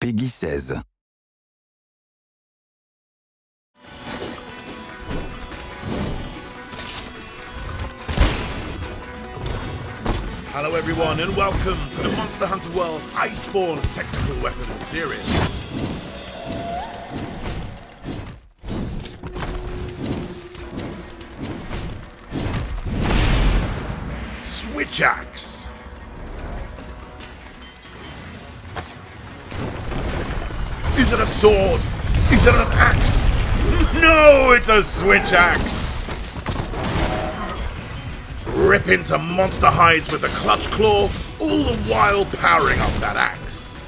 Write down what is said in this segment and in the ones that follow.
PEGI 16. Hello everyone and welcome to the Monster Hunter World Iceborne Technical Weapons Series. Switch Axe. Is it a sword? Is it an axe? No, it's a switch axe! Rip into monster hides with a clutch claw, all the while powering up that axe.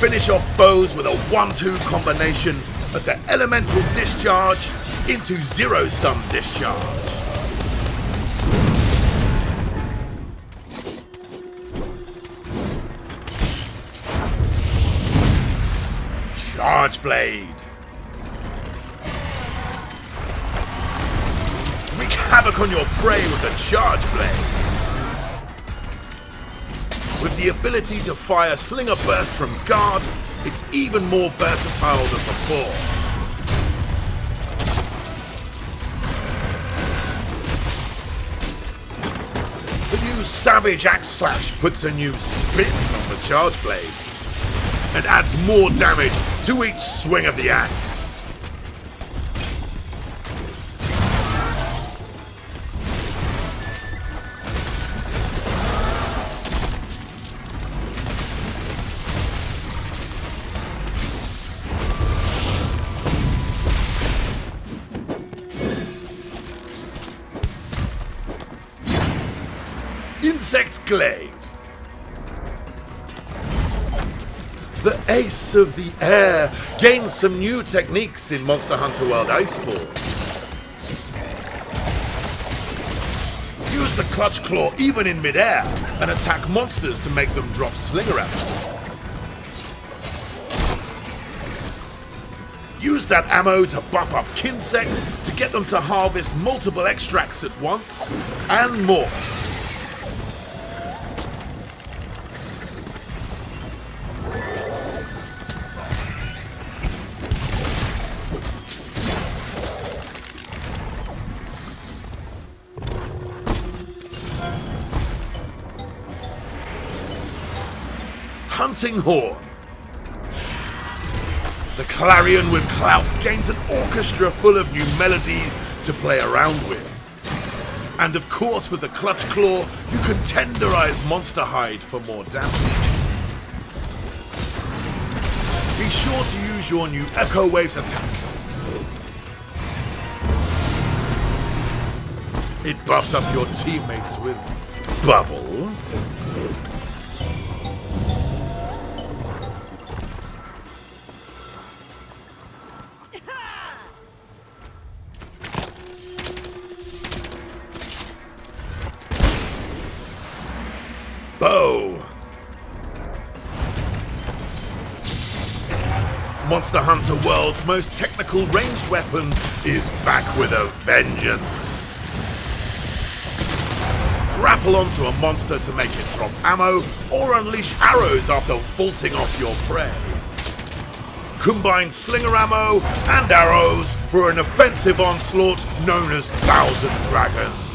Finish off foes with a 1-2 combination of the elemental discharge into zero-sum discharge. Charge Blade. Wreak havoc on your prey with the Charge Blade. With the ability to fire Slinger Burst from guard, it's even more versatile than before. The new Savage Axe Slash puts a new spin on the Charge Blade and adds more damage to each swing of the axe. Insect Glaive. The Ace of the Air gains some new techniques in Monster Hunter World Iceborne. Use the Clutch Claw even in midair and attack monsters to make them drop Slinger ammo. Use that ammo to buff up Kinsects to get them to harvest multiple extracts at once, and more. Hunting Horn. The clarion with clout gains an orchestra full of new melodies to play around with. And of course, with the Clutch Claw, you can tenderize Monster Hide for more damage. Be sure to use your new Echo Waves attack. It buffs up your teammates with bubbles. Monster Hunter World's most technical ranged weapon is back with a vengeance. Grapple onto a monster to make it drop ammo, or unleash arrows after vaulting off your prey. Combine slinger ammo and arrows for an offensive onslaught known as Thousand Dragons.